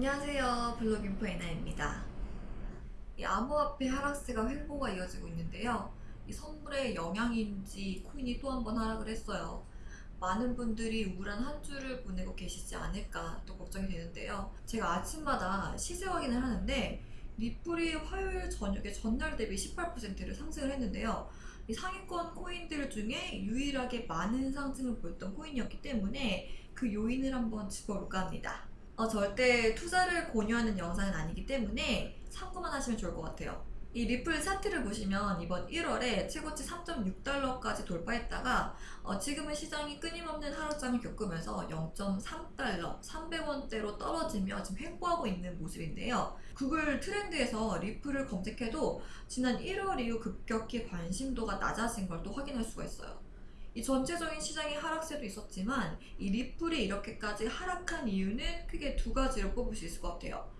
안녕하세요. 블로깅포 에나입니다. 이 암호화폐 하락세가 횡보가 이어지고 있는데요. 이 선물의 영향인지 코인이 또 한 번 하락을 했어요. 많은 분들이 우울한 한 주를 보내고 계시지 않을까 또 걱정이 되는데요. 제가 아침마다 시세 확인을 하는데 리플이 화요일 저녁에 전날 대비 18%를 상승을 했는데요. 이 상위권 코인들 중에 유일하게 많은 상승을 보였던 코인이었기 때문에 그 요인을 한번 짚어볼까 합니다. 어, 절대 투자를 권유하는 영상은 아니기 때문에 참고만 하시면 좋을 것 같아요. 이 리플 차트를 보시면 이번 1월에 최고치 3.6달러까지 돌파했다가 어, 지금은 시장이 끊임없는 하락장을 겪으면서 0.3달러, 300원대로 떨어지며 지금 횡보하고 있는 모습인데요. 구글 트렌드에서 리플을 검색해도 지난 1월 이후 급격히 관심도가 낮아진 걸 또 확인할 수가 있어요. 이 전체적인 시장의 하락세도 있었지만 이 리플이 이렇게까지 하락한 이유는 크게 두 가지로 꼽을 수 있을 것 같아요.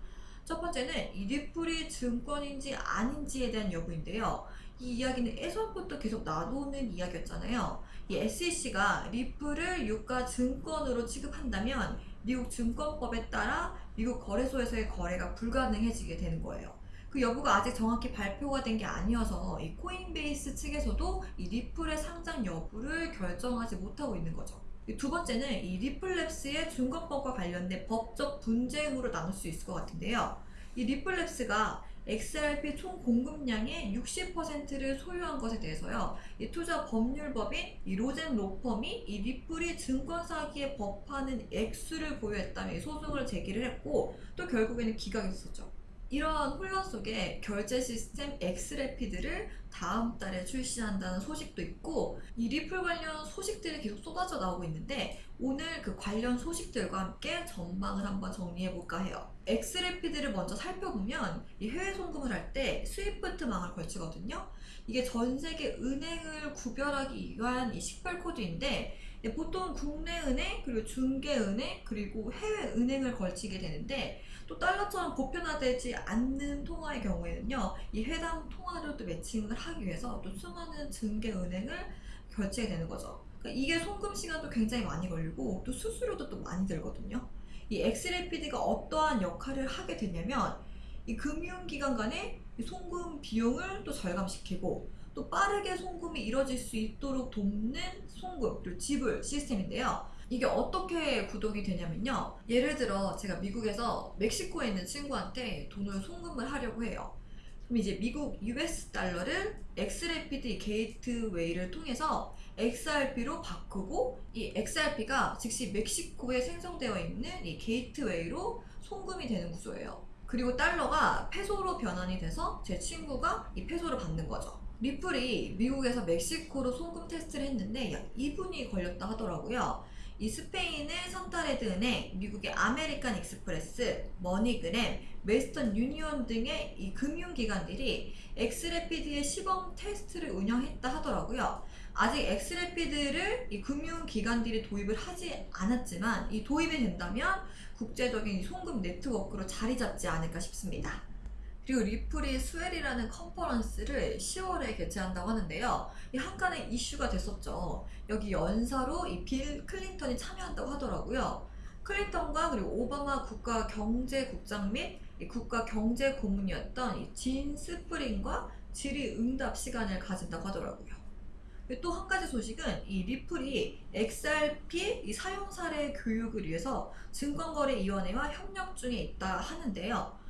첫 번째는 이 리플이 증권인지 아닌지에 대한 여부인데요. 이 이야기는 예전부터 계속 나오는 이야기였잖아요. 이 SEC가 리플을 유가 증권으로 취급한다면 미국 증권법에 따라 미국 거래소에서의 거래가 불가능해지게 되는 거예요. 그 여부가 아직 정확히 발표가 된 게 아니어서 이 코인베이스 측에서도 이 리플의 상장 여부를 결정하지 못하고 있는 거죠. 두 번째는 이 리플랩스의 증권법과 관련된 법적 분쟁으로 나눌 수 있을 것 같은데요. 이 리플랩스가 XRP 총 공급량의 60%를 소유한 것에 대해서요. 이 투자 법률법인 이 로젠 로펌이 이 리플이 증권 사기에 범하는 액수를 보유했다며 소송을 제기를 했고 또 결국에는 기각했었죠. 이러한 혼란 속에 결제 시스템 xRapid를 다음 달에 출시한다는 소식도 있고 이 리플 관련 소식들이 계속 쏟아져 나오고 있는데 오늘 그 관련 소식들과 함께 전망을 한번 정리해 볼까 해요. xRapid를 먼저 살펴보면 이 해외 송금을 할 때 SWIFT망을 걸치거든요. 이게 전 세계 은행을 구별하기 위한 이 식별 코드인데 보통 국내 은행 그리고 중개 은행 그리고 해외 은행을 걸치게 되는데 또 달러처럼 보편화되지 않는 통화의 경우에는요, 이 해당 통화를 또 매칭을 하기 위해서 또 수많은 증계은행을 결제게 되는 거죠. 그러니까 이게 송금 시간도 굉장히 많이 걸리고 또 수수료도 또 많이 들거든요. 이 엑스레피드가 어떠한 역할을 하게 되냐면 이 금융기관 간의 송금 비용을 또 절감시키고 또 빠르게 송금이 이뤄질 수 있도록 돕는 송금 그리고 지불 시스템인데요. 이게 어떻게 구동이 되냐면요. 예를 들어 제가 미국에서 멕시코에 있는 친구한테 돈을 송금을 하려고 해요. 그럼 이제 미국 US 달러를 xRapid gateway를 통해서 XRP로 바꾸고 이 XRP가 즉시 멕시코에 생성되어 있는 이 gateway로 송금이 되는 구조예요. 그리고 달러가 페소로 변환이 돼서 제 친구가 이 페소를 받는 거죠. 리플이 미국에서 멕시코로 송금 테스트를 했는데 약 2분이 걸렸다 하더라고요. 이 스페인의 산탄데르 은행, 미국의 아메리칸 익스프레스, 머니그램, 웨스턴 유니온 등의 이 금융기관들이 xRapid의 시범 테스트를 운영했다 하더라고요. 아직 xRapid를 이 금융기관들이 도입을 하지 않았지만 이 도입이 된다면 국제적인 송금 네트워크로 자리 잡지 않을까 싶습니다. 그리고 리플이 Swell이라는 컨퍼런스를 10월에 개최한다고 하는데요. 이 항간에 이슈가 됐었죠. 여기 연사로 이 빌 클린턴이 참여한다고 하더라고요. 클린턴과 그리고 오바마 국가 경제국장 및 국가 경제 고문이었던 진 스펄링과 질의 응답 시간을 가진다고 하더라고요. 또 한 가지 소식은 이 리플이 XRP 이 사용 사례 교육을 위해서 증권거래위원회와 협력 중에 있다 하는데요.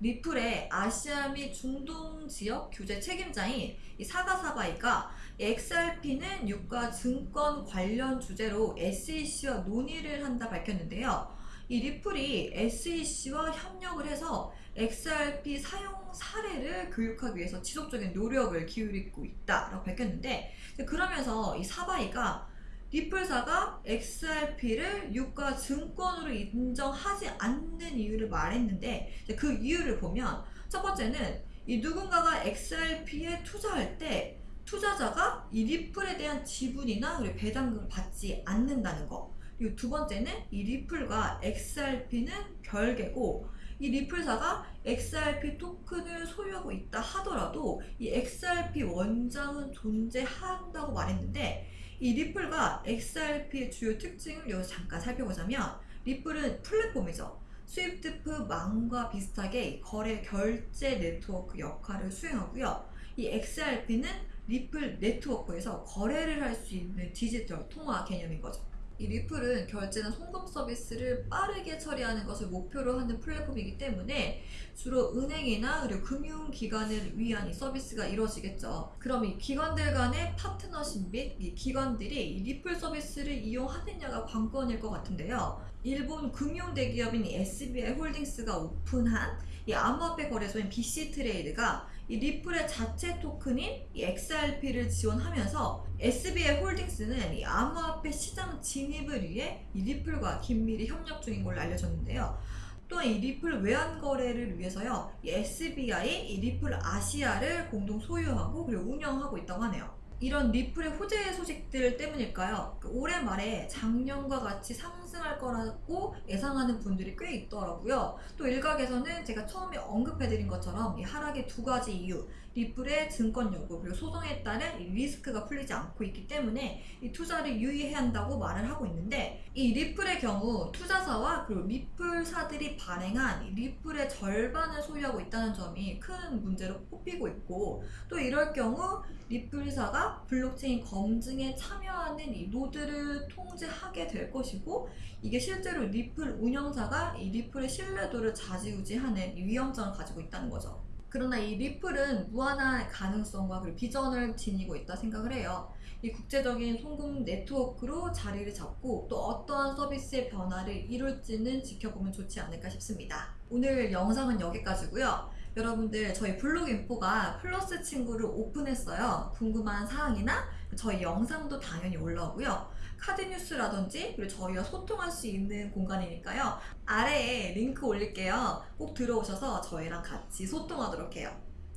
리플의 아시아 및 중동 지역 규제 책임자인 사가 사바이가 XRP는 유가 증권 관련 주제로 SEC와 논의를 한다 밝혔는데요. 이 리플이 SEC와 협력을 해서 XRP 사용 사례를 교육하기 위해서 지속적인 노력을 기울이고 있다라고 밝혔는데 그러면서 이 사바이가 리플사가 XRP를 유가 증권으로 인정하지 않는 이유를 말했는데 그 이유를 보면 첫 번째는 이 누군가가 XRP에 투자할 때 투자자가 이 리플에 대한 지분이나 그리고 배당금을 받지 않는다는 거. 그리고 두 번째는 이 리플과 XRP는 별개고 이 리플사가 XRP 토큰을 소유하고 있다 하더라도 이 XRP 원장은 존재한다고 말했는데 이 리플과 XRP의 주요 특징을 여기서 잠깐 살펴보자면 리플은 플랫폼이죠. 스위프트 망과 비슷하게 거래 결제 네트워크 역할을 수행하고요. 이 XRP는 리플 네트워크에서 거래를 할 수 있는 디지털 통화 개념인 거죠. 이 리플은 결제나 송금 서비스를 빠르게 처리하는 것을 목표로 하는 플랫폼이기 때문에 주로 은행이나 그리고 금융기관을 위한 이 서비스가 이루어지겠죠. 그럼 이 기관들 간의 파트너십 및 이 기관들이 이 리플 서비스를 이용하느냐가 관건일 것 같은데요. 일본 금융 대기업인 이 SBI 홀딩스가 오픈한 이 암호화폐 거래소인 VC Trade가 이 리플의 자체 토큰인 이 XRP를 지원하면서 SBI 홀딩스는 이 암호화폐 시장 진입을 위해 이 리플과 긴밀히 협력 중인 걸로 알려졌는데요. 또한 이 리플 외환 거래를 위해서요, 이 SBI 이 리플 아시아를 공동 소유하고 그리고 운영하고 있다고 하네요. 이런 리플의 호재 소식들 때문일까요? 그 올해 말에 작년과 같이 상승할 거라고 예상하는 분들이 꽤 있더라고요. 또 일각에서는 제가 처음에 언급해드린 것처럼 이 하락의 두 가지 이유, 리플의 증권 여부 그리고 소송에 따른 이 리스크가 풀리지 않고 있기 때문에 이 투자를 유의해야 한다고 말을 하고 있는데 이 리플의 경우 투자사와 그리고 리플사들이 발행한 이 리플의 절반을 소유하고 있다는 점이 큰 문제로 꼽히고 있고 또 이럴 경우 리플사가 블록체인 검증에 참여하는 이 노드를 통제하게 될 것이고 이게 실제로 리플 운영사가 이 리플의 신뢰도를 좌지우지하는 이 위험성을 가지고 있다는 거죠. 그러나 이 리플은 무한한 가능성과 그리고 비전을 지니고 있다 생각을 해요. 이 국제적인 송금 네트워크로 자리를 잡고 또 어떠한 서비스의 변화를 이룰지는 지켜보면 좋지 않을까 싶습니다. 오늘 영상은 여기까지고요. 여러분들 저희 블록인포가 플러스 친구를 오픈했어요. 궁금한 사항이나 저희 영상도 당연히 올라오고요. 카드 뉴스라든지 그리고 저희와 소통할 수 있는 공간이니까요. 아래에 링크 올릴게요. 꼭 들어오셔서 저희랑 같이 소통하도록 해요.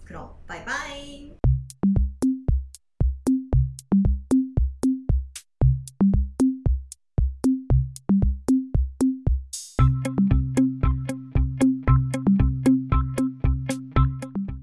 그럼 바이바이.